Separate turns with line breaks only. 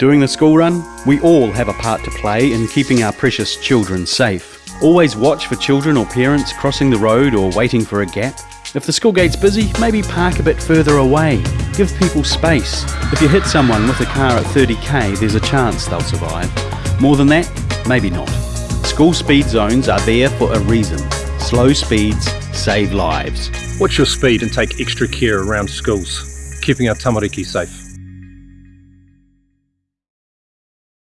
During the school run, we all have a part to play in keeping our precious children safe. Always watch for children or parents crossing the road or waiting for a gap. If the school gate's busy, maybe park a bit further away. Give people space. If you hit someone with a car at 30k, there's a chance they'll survive. More than that, maybe not. School speed zones are there for a reason. Slow speeds save lives.
Watch your speed and take extra care around schools, keeping our tamariki safe.